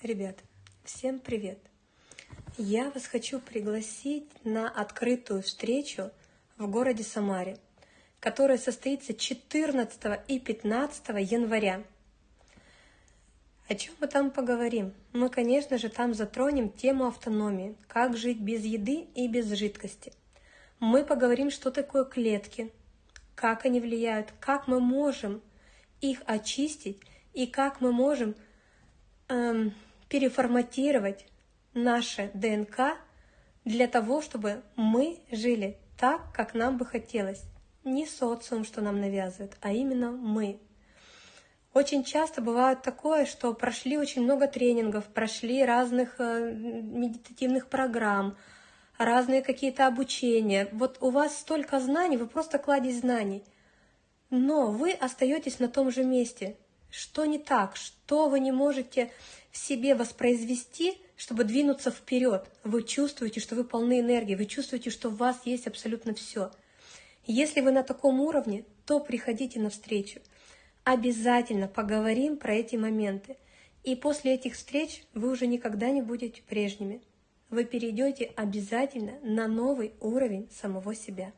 Ребят, всем привет! Я вас хочу пригласить на открытую встречу в городе Самаре, которая состоится 14 и 15 января. О чем мы там поговорим? Мы, конечно же, там затронем тему автономии, как жить без еды и без жидкости. Мы поговорим, что такое клетки, как они влияют, как мы можем их очистить и как мы можем эм, переформатировать наше ДНК для того, чтобы мы жили так, как нам бы хотелось. Не социум, что нам навязывает, а именно мы. Очень часто бывает такое, что прошли очень много тренингов, прошли разных э, медитативных программ, разные какие-то обучения. Вот у вас столько знаний, вы просто кладезь знаний. Но вы остаетесь на том же месте. Что не так? Что вы не можете в себе воспроизвести, чтобы двинуться вперед? Вы чувствуете, что вы полны энергии, вы чувствуете, что в вас есть абсолютно все. Если вы на таком уровне, то приходите на встречу. Обязательно поговорим про эти моменты. И после этих встреч вы уже никогда не будете прежними. Вы перейдете обязательно на новый уровень самого себя.